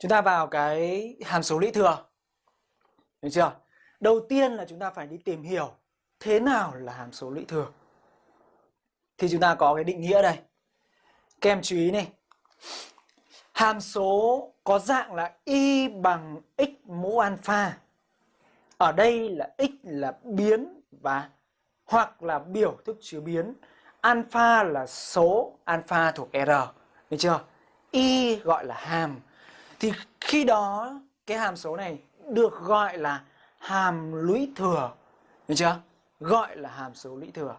Chúng ta vào cái hàm số lũy thừa. Được chưa? Đầu tiên là chúng ta phải đi tìm hiểu thế nào là hàm số lũy thừa. Thì chúng ta có cái định nghĩa đây. Các em chú ý này. Hàm số có dạng là y bằng x mũ alpha. Ở đây là x là biến và hoặc là biểu thức chứa biến. Alpha là số, alpha thuộc R. Được chưa? Y gọi là hàm. Thì khi đó, cái hàm số này được gọi là hàm lũy thừa. Được chưa? Gọi là hàm số lũy thừa.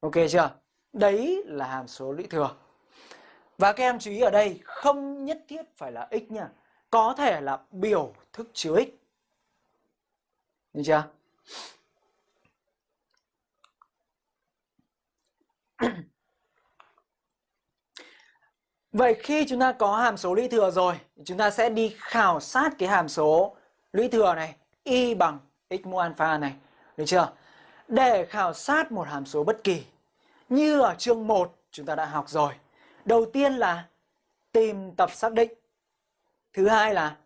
Ok chưa? Đấy là hàm số lũy thừa. Và các em chú ý ở đây, không nhất thiết phải là x nha. Có thể là biểu thức chứa x. Được chưa? Vậy khi chúng ta có hàm số lũy thừa rồi, chúng ta sẽ đi khảo sát cái hàm số lũy thừa này, y bằng x mũ alpha này, được chưa? Để khảo sát một hàm số bất kỳ, như ở chương 1 chúng ta đã học rồi. Đầu tiên là tìm tập xác định. Thứ hai là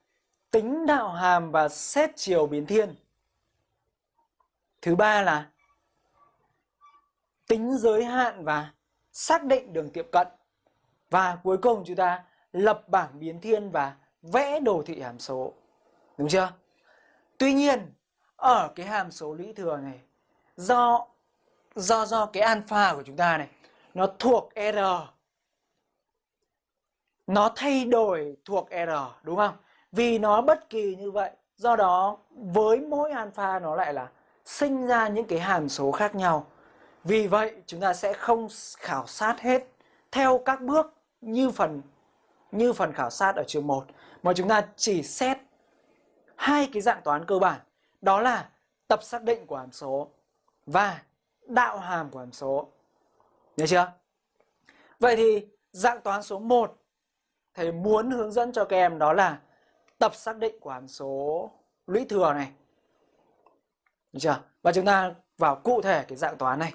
tính đạo hàm và xét chiều biến thiên. Thứ ba là tính giới hạn và xác định đường tiệm cận. Và cuối cùng chúng ta lập bảng biến thiên và vẽ đồ thị hàm số. Đúng chưa? Tuy nhiên, ở cái hàm số lũy thừa này, do do do cái alpha của chúng ta này, nó thuộc R. Nó thay đổi thuộc R, đúng không? Vì nó bất kỳ như vậy, do đó với mỗi alpha nó lại là sinh ra những cái hàm số khác nhau. Vì vậy chúng ta sẽ không khảo sát hết theo các bước như phần như phần khảo sát ở trường 1 mà chúng ta chỉ xét hai cái dạng toán cơ bản đó là tập xác định của hàm số và đạo hàm của hàm số. Nhớ chưa? Vậy thì dạng toán số 1 thầy muốn hướng dẫn cho các em đó là tập xác định của hàm số lũy thừa này. Được chưa? Và chúng ta vào cụ thể cái dạng toán này.